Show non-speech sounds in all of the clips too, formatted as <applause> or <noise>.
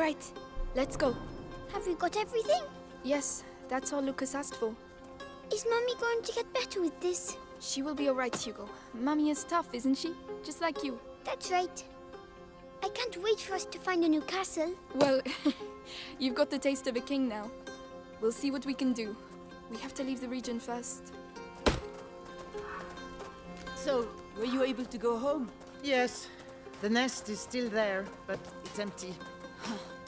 right, let's go. Have we got everything? Yes, that's all Lucas asked for. Is Mummy going to get better with this? She will be alright, Hugo. Mummy is tough, isn't she? Just like you. That's right. I can't wait for us to find a new castle. Well, <laughs> you've got the taste of a king now. We'll see what we can do. We have to leave the region first. So, were you able to go home? Yes. The nest is still there, but it's empty.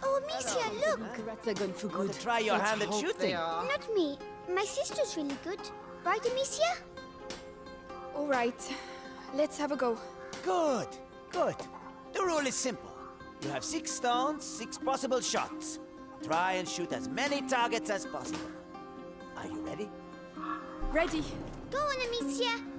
Oh, Amicia, look! The rats are gone for good. to try your Let's hand at shooting? Not me. My sister's really good. Right, Amicia? Alright, let's have a go. Good, good. The rule is simple. You have six stones, six possible shots. Try and shoot as many targets as possible. Are you ready? Ready? Go on, Amicia!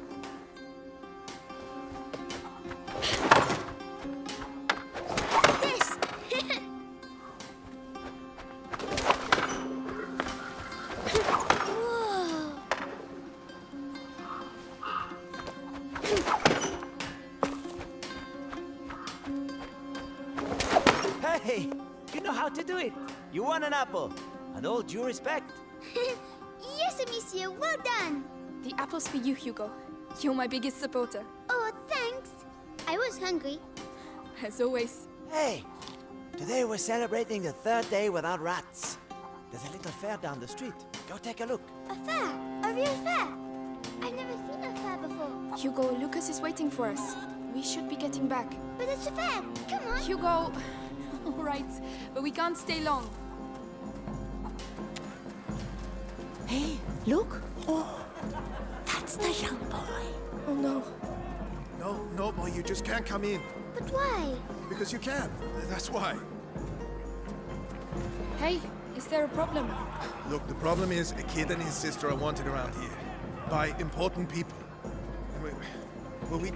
Hey, you know how to do it. You won an apple. And all due respect. <laughs> yes, Amicia, well done! The apple's for you, Hugo. You're my biggest supporter. Oh, thanks. I was hungry. As always. Hey, today we're celebrating the third day without rats. There's a little fair down the street. Go take a look. A fair? A real fair? I've never seen a fair before. Hugo, Lucas is waiting for us. We should be getting back. But it's a fair. Come on. Hugo! <laughs> Alright, but we can't stay long. Hey, look! Oh, that's the young boy. Oh no. No, no, boy, you just can't come in. But why? Because you can. That's why. Hey, is there a problem? Look, the problem is a kid and his sister are wanted around here. By important people. And we, well, we,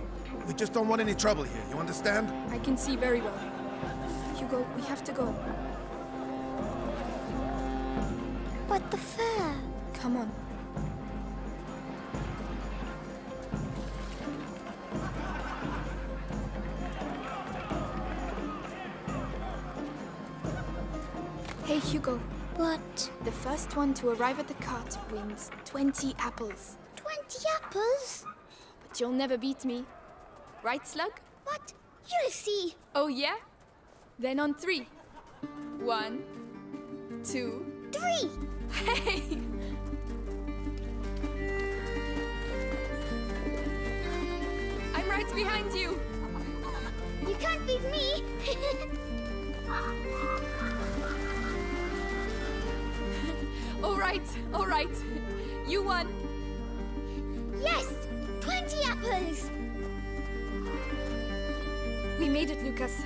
we just don't want any trouble here, you understand? I can see very well. Hugo, we have to go. But the fair. Come on. Hey, Hugo. What? The first one to arrive at the cart wins 20 apples. Twenty apples? But you'll never beat me. Right, Slug? What? You'll see. Oh, yeah? Then on three. One, two, Three. hey! I'm right behind you. You can't beat me. <laughs> All right, all right. You won. yes! Twenty apples! We made it, Lucas.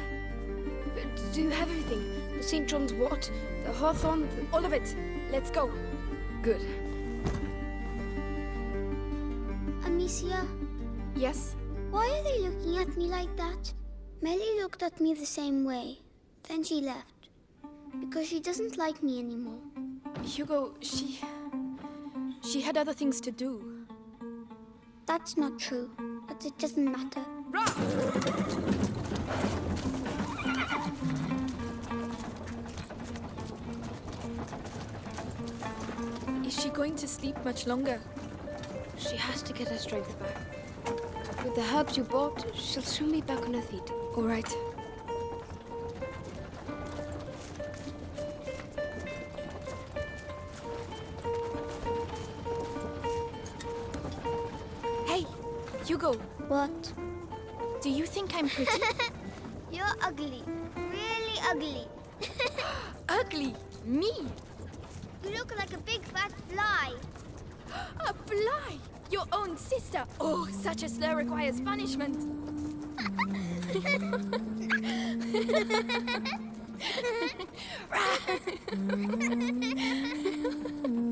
Do you have everything? The St. John's wort, the hawthorn, all of it. Let's go. Good. Amicia, Yes? why are they looking at me like that? Melly looked at me the same way. Then she left. Because she doesn't like me anymore. Hugo, she. She had other things to do. That's not true. But it doesn't matter. Is she going to sleep much longer? She has to get her strength back. With the herbs you bought, she'll soon be back on her feet. All right. Hey, Hugo, What? do you think I'm pretty? <laughs> You're ugly. Really ugly. <laughs> <gasps> Ugly? Me? You look like a big fat fly. <gasps> A fly? Your own sister? Oh, such a slur requires punishment. <laughs> <laughs> <laughs>